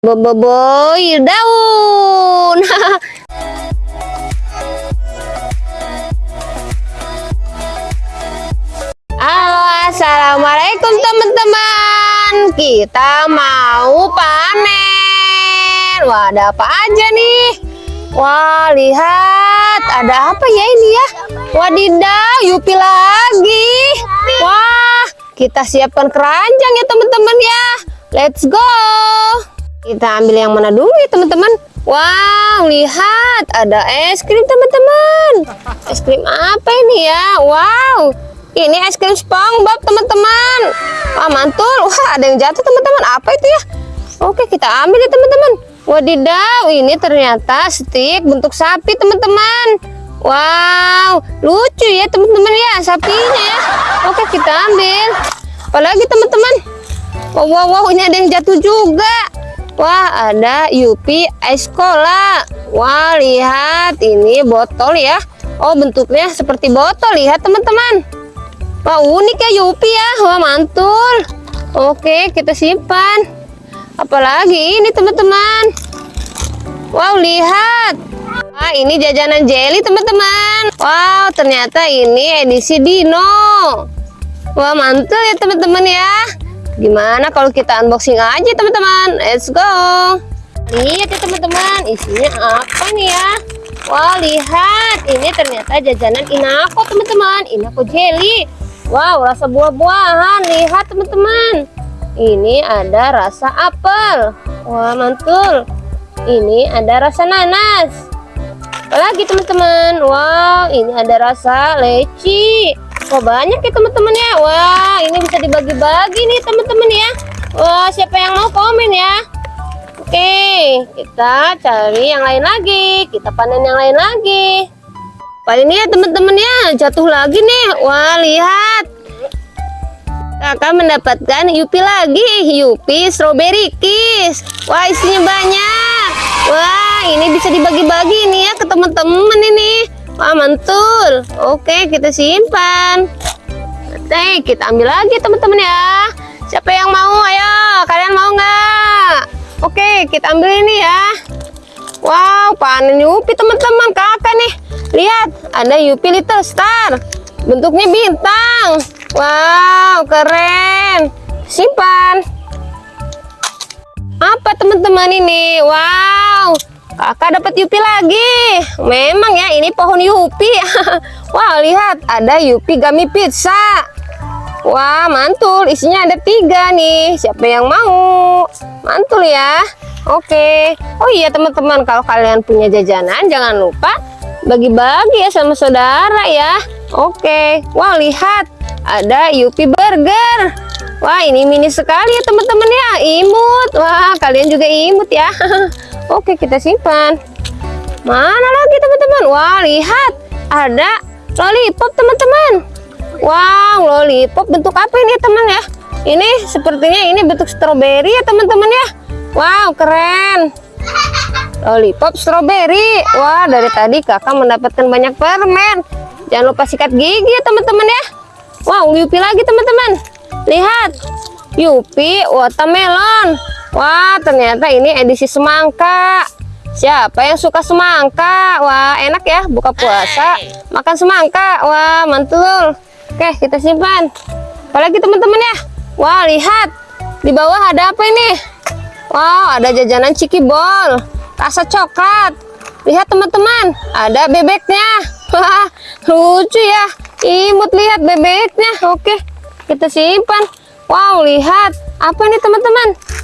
Boboiboy daun. Halo, assalamualaikum teman-teman. Kita mau panen. Wah, ada apa aja nih? Wah, lihat, ada apa ya ini ya? Wadidaw, Yupi lagi. Wah, kita siapkan keranjang ya teman-teman ya. Let's go. Kita ambil yang mana dulu ya teman-teman? Wow, lihat ada es krim teman-teman. Es krim apa ini ya? Wow, ini es krim SpongeBob teman-teman. Wah mantul. Wah ada yang jatuh teman-teman. Apa itu ya? Oke kita ambil ya teman-teman. Wadidaw, ini ternyata stick bentuk sapi teman-teman. Wow, lucu ya teman-teman ya sapinya ya. Oke kita ambil. Apalagi teman-teman? Wow, wow, wow, ini ada yang jatuh juga. Wah, ada Yupi es cola. Wah, lihat ini botol ya. Oh, bentuknya seperti botol. Lihat teman-teman. Wah, unik ya Yupi ya. Wah, mantul. Oke, kita simpan. Apalagi ini teman-teman. Wow, lihat. Wah, ini jajanan jelly teman-teman. Wow, ternyata ini edisi Dino. Wah, mantul ya teman-teman ya. Gimana kalau kita unboxing aja teman-teman? Let's go. Lihat ya teman-teman, isinya apa nih ya? Wah lihat, ini ternyata jajanan Inako teman-teman, Inako jelly. Wow, rasa buah-buahan. Lihat teman-teman. Ini ada rasa apel. Wah mantul. Ini ada rasa nanas. Apalagi teman-teman. Wow, ini ada rasa leci. Wah banyak ya teman-teman ya. Wah ini bisa dibagi-bagi nih teman-teman ya. Wah siapa yang mau komen ya? Oke kita cari yang lain lagi. Kita panen yang lain lagi. Wah ini ya teman-teman ya jatuh lagi nih. Wah lihat. Kakak mendapatkan Yupi lagi. Yupi strawberry kiss. Wah isinya banyak. Wah ini bisa dibagi-bagi nih ya ke teman-teman ini. Wah mantul. Oke kita simpan. Oke kita ambil lagi teman-teman ya. Siapa yang mau? Ayo kalian mau nggak? Oke kita ambil ini ya. Wow panen Yupi teman-teman kakak nih. Lihat ada Yupi Little Star. Bentuknya bintang. Wow keren. Simpan. Apa teman-teman ini? Wow kakak dapat Yupi lagi. Memang ya ini pohon Yupi. Wah lihat ada Yupi gummy pizza. Wah mantul. Isinya ada tiga nih. Siapa yang mau? Mantul ya. Oke. Oh iya teman-teman kalau kalian punya jajanan jangan lupa bagi-bagi ya sama saudara ya. Oke. Wah lihat ada Yupi burger. Wah ini mini sekali ya teman-teman ya. Imut. Wah kalian juga imut ya Oke kita simpan. Mana lagi teman-teman? Wah lihat. Ada lollipop teman-teman. Wow lollipop. Bentuk apa ini teman ya? Ini sepertinya ini bentuk stroberi ya teman-teman ya? Wow keren. Lollipop stroberi. Wah dari tadi kakak mendapatkan banyak permen. Jangan lupa sikat gigi ya teman-teman ya? Wow Yupi lagi teman-teman. Lihat. Yupi watermelon Wah ternyata ini edisi semangka. Siapa yang suka semangka? Wah enak ya buka puasa. Makan semangka. Wah mantul. Oke kita simpan. Apalagi teman-teman ya? Wah lihat. Di bawah ada apa ini? Wow ada jajanan ciki bol Rasa coklat. Lihat teman-teman. Ada bebeknya. Wah lucu ya. Imut lihat bebeknya. Oke kita simpan. Wow lihat. Apa ini teman-teman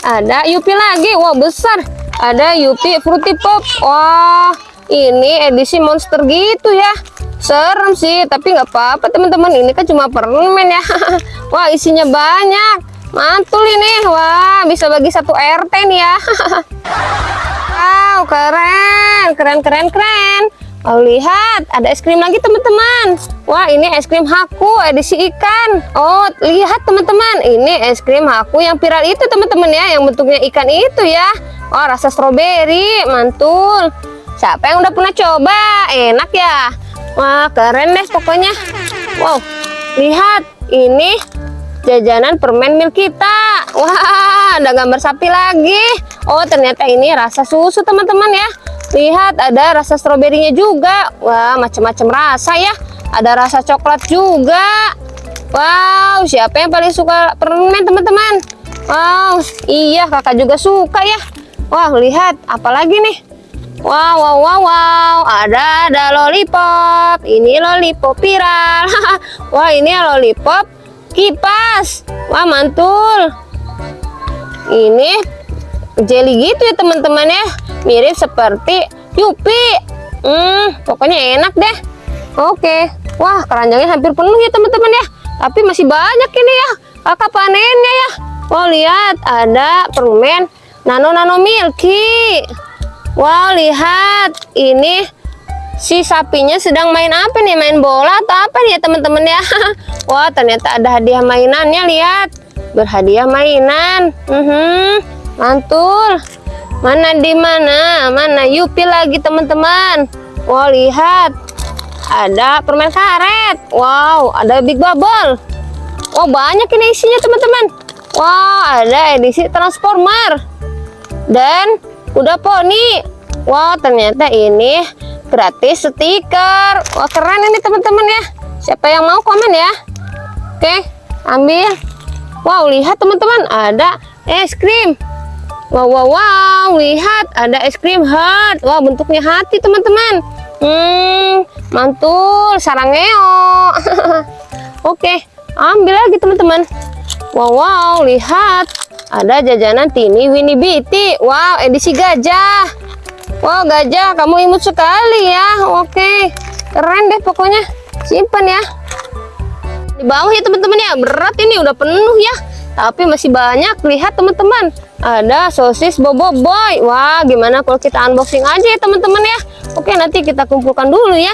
ada Yupi lagi? Wow besar. Ada Yupi Fruity Pop. Wah ini edisi monster gitu ya. Serem sih tapi nggak apa-apa teman-teman. Ini kan cuma permen ya. Wah isinya banyak. Mantul ini. Wah bisa bagi satu RT nih ya. Wow keren. Keren keren keren Oh lihat ada es krim lagi teman-teman. Wah ini es krim haku edisi ikan. Oh lihat teman-teman. Ini es krim haku yang viral itu teman-teman ya yang bentuknya ikan itu ya. Oh rasa stroberi mantul. Siapa yang udah pernah coba? Enak ya. Wah keren deh pokoknya. Wow lihat. Ini jajanan permen milk kita. Wah, ada gambar sapi lagi. Oh, ternyata ini rasa susu, teman-teman ya. Lihat, ada rasa stroberinya juga. Wah, macam-macam rasa ya. Ada rasa coklat juga. Wow, siapa yang paling suka permen, teman-teman? Wow, iya, kakak juga suka ya. Wah, lihat, apalagi nih? Wow, wow, wow, wow. Ada, ada lollipop. Ini lollipop viral. Wah, ini lollipop kipas. Wah, mantul. Ini jelly gitu ya, teman-teman ya. Mirip seperti Yupi. Hmm, pokoknya enak deh. Oke. Wah, keranjangnya hampir penuh ya, teman-teman ya. Tapi masih banyak ini ya. Kakak panennya ya. Oh, lihat. Ada permen nano-nano milky. Wow, lihat. Ini si sapinya sedang main apa nih? Main bola atau apa nih ya, teman-teman ya? Wah, ternyata ada hadiah mainannya. Lihat. Berhadiah mainan. Uh -huh. Mantul. Mana di mana? Mana? Yupi lagi, teman-teman. Wow, lihat. Ada permen karet. Wow ada big bubble. Wow banyak ini isinya teman-teman. Wow ada edisi transformer. Dan kuda poni. Wow ternyata ini gratis stiker. Wah keren ini teman-teman ya. Siapa yang mau komen ya. Oke ambil. Wow lihat teman-teman ada es krim wow wow wow lihat ada es krim heart wow bentuknya hati teman-teman Hmm, mantul sarangeo. Oke, ambil lagi teman-teman. Wow, wow, lihat. Ada jajanan Tini Winnie Biti. Wow, edisi gajah. Wow, gajah, kamu imut sekali ya. Oke, keren deh pokoknya. Simpan ya. Di bawah ya teman-teman ya. Berat ini udah penuh ya. Tapi masih banyak. Lihat teman-teman. Ada sosis bobo boy. Wah, gimana kalau kita unboxing aja ya teman-teman ya. Oke, nanti kita kumpulkan dulu ya.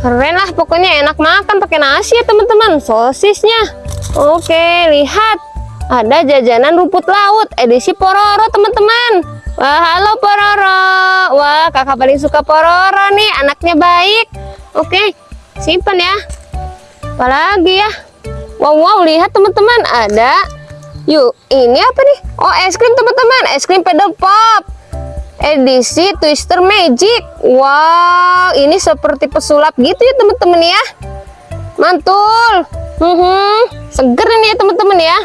Keren lah, pokoknya enak makan pakai nasi ya teman-teman. Sosisnya. Oke, lihat. Ada jajanan rumput laut edisi Pororo teman-teman. Wah, halo Pororo. Wah, kakak paling suka Pororo nih, anaknya baik. Oke, simpan ya. Apalagi ya? Wow, wow, lihat teman-teman, ada. Yuk, ini apa nih? Oh, es krim teman-teman, es krim pedal pop edisi Twister Magic. Wow, ini seperti pesulap gitu ya teman-teman ya. Mantul. Hmm, seger ini ya teman-teman ya.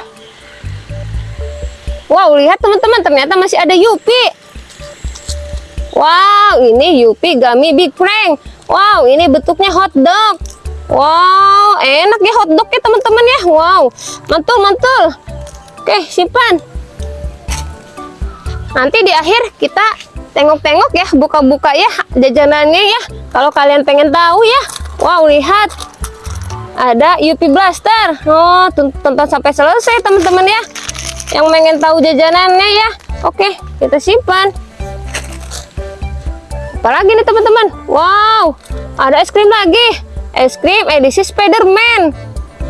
Wow, lihat teman-teman, ternyata masih ada Yupi. Wow, ini Yupi Gummy Big Prank. Wow, ini bentuknya hotdog. Wow, enak ya hotdog ya teman-teman ya. Wow, mantul mantul. Oke, simpan. Nanti di akhir kita tengok-tengok ya buka-buka ya jajanannya ya. Kalau kalian pengen tahu ya. Wow lihat. Ada Yupi Blaster. Oh tonton sampai selesai teman-teman ya. Yang pengen tahu jajanannya ya. Oke kita simpan. Apalagi nih teman-teman? Wow ada es krim lagi. Es krim edisi Spiderman.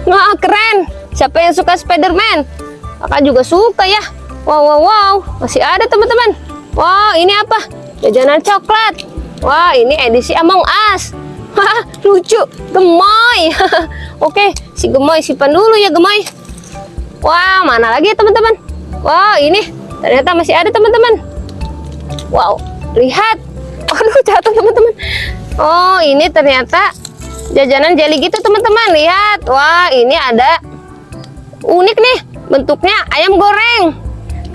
Wah keren. Siapa yang suka Spiderman kakak juga suka ya Wow, wow, wow. Masih ada teman-teman. Wow, ini apa? Jajanan coklat. Wah, ini edisi Among Us. Lucu. Gemoy. Oke, si gemoy simpan dulu ya gemoy. Wah, mana lagi ya teman-teman? Wow, ini ternyata masih ada teman-teman. Wow, lihat. Aduh, jatuh teman-teman. Oh, ini ternyata jajanan jelly gitu teman-teman. Lihat. Wah, ini ada unik nih. Bentuknya ayam goreng.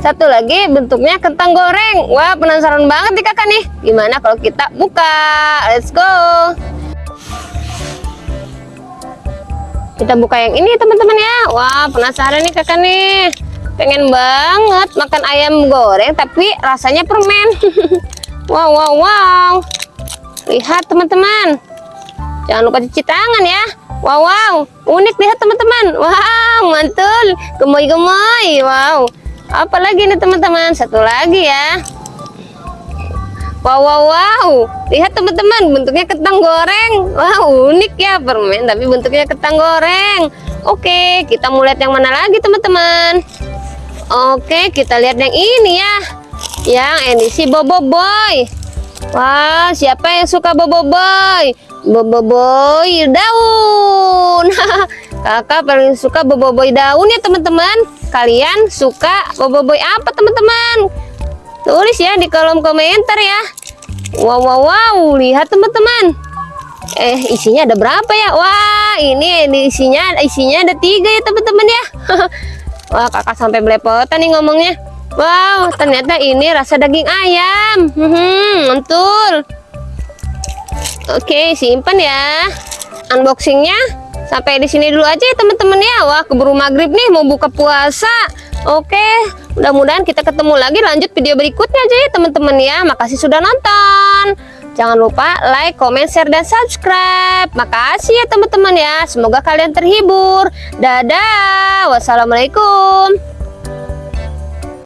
Satu lagi bentuknya kentang goreng. Wah, penasaran banget nih kakak nih. Gimana kalau kita buka? Let's go. Kita buka yang ini teman-teman ya. Wah, penasaran nih kakak nih. Pengen banget makan ayam goreng tapi rasanya permen. wow, wow, wow. Lihat teman-teman. Jangan lupa cuci tangan ya. Wow, wow. Unik lihat teman-teman. Wow, mantul. Gemoy-gemoy. Wow. Apalagi nih teman-teman? Satu lagi ya. Wow wow wow. Lihat teman-teman. Bentuknya ketang goreng. Wow unik ya permen. Tapi bentuknya ketang goreng. Oke kita mau lihat yang mana lagi teman-teman? Oke kita lihat yang ini ya. Yang edisi bobo boy wow siapa yang suka bobo boy bobo boy daun Kakak paling suka boboiboy daun ya teman-teman. Kalian suka boboiboy apa teman-teman? Tulis ya di kolom komentar ya. Wow wow wow, lihat teman-teman. Eh isinya ada berapa ya? Wah ini, isinya isinya ada tiga ya teman-teman ya. Wah kakak sampai belepotan nih ngomongnya. Wow ternyata ini rasa daging ayam. Hmm, mantul. Oke simpan ya. Unboxingnya sampai di sini dulu aja ya teman-teman ya. Wah keburu maghrib nih mau buka puasa. Oke mudah-mudahan kita ketemu lagi lanjut video berikutnya aja ya teman-teman ya. Makasih sudah nonton. Jangan lupa like, comment, share, dan subscribe. Makasih ya teman-teman ya. Semoga kalian terhibur. Dadah. Wassalamualaikum.